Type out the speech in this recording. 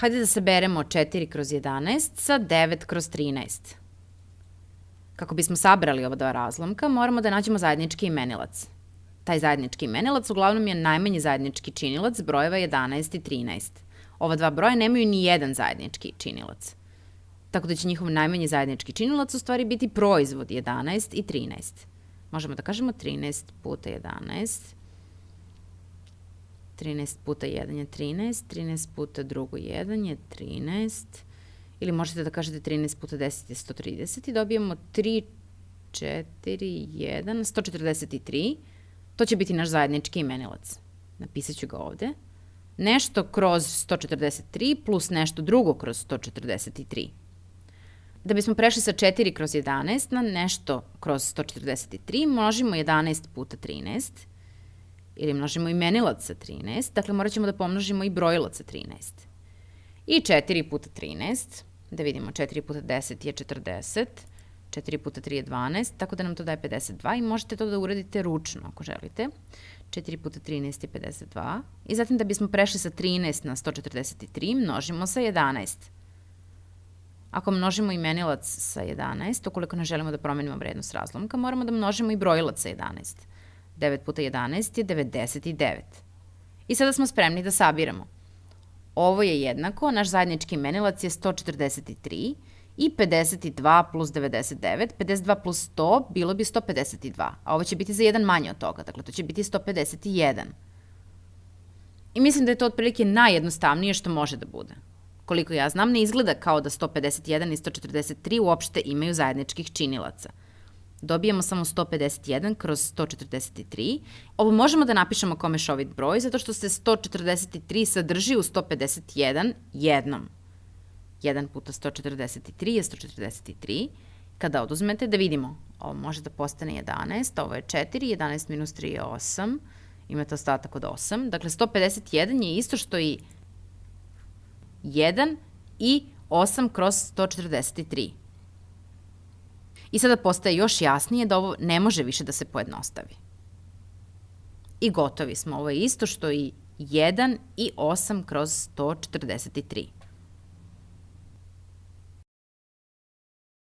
Hajde da saberemo 4 kroz 11 sa 9 kroz 13. Kako bismo sabrali ova dva razlomka, moramo da nađemo zajednički imenilac. Taj zajednički imenilac uglavnom je najmanji zajednički činilac brojeva 11 i 13. Ova dva broja nemaju ni jedan zajednički činilac. Tako da će njihov najmanji zajednički činilac u stvari biti proizvod 11 i 13. Možemo da kažemo 13 puta 11 13 puta 1 je 13, 13 puta drugo 1 je 13, ili možete da kažete 13 puta 10 je 130 i dobijemo 3, 4, 1, 143. To će biti naš zajednički imenilac. Napisat ću ga ovde. Nešto kroz 143 plus nešto drugo kroz 143. Da bismo prešli sa 4 kroz 11 na nešto kroz 143, množimo 11 puta 13 ili množimo imenilac sa 13, dakle morat ćemo da pomnožimo i brojilac sa 13. I 4 puta 13, da vidimo 4 puta 10 je 40, 4 puta 3 je 12, tako da nam to daje 52 i možete to da uradite ručno ako želite. 4 puta 13 je 52. I zatim da bismo prešli sa 13 na 143, množimo sa 11. Ako množimo imenilac sa 11, ukoliko ne želimo da promenimo vrednost razlomka, moramo da množimo i brojilac sa 11. 9 puta 11 je 99. I sada smo spremni da sabiramo. Ovo je jednako, naš zajednički imenilac je 143 i 52 plus 99, 52 plus 100 bilo bi 152, a ovo će biti za jedan manje od toga, dakle to će biti 151. I mislim da je to otprilike najjednostavnije što može da bude. Koliko ja znam, ne izgleda kao da 151 i 143 uopšte imaju zajedničkih činilaca – dobijemo samo 151 kroz 143. Ovo možemo da napišemo kao mešovit broj, zato što se 143 sadrži u 151 jednom. 1 puta 143 je 143. Kada oduzmete, da vidimo, ovo može da postane 11, ovo je 4, 11 minus 3 je 8, imate ostatak od 8. Dakle, 151 je isto što i 1 i 8 kroz 143. I sada postaje još jasnije da ovo ne može više da se pojednostavi. I gotovi smo. Ovo je isto što i 1 i 8 kroz 143.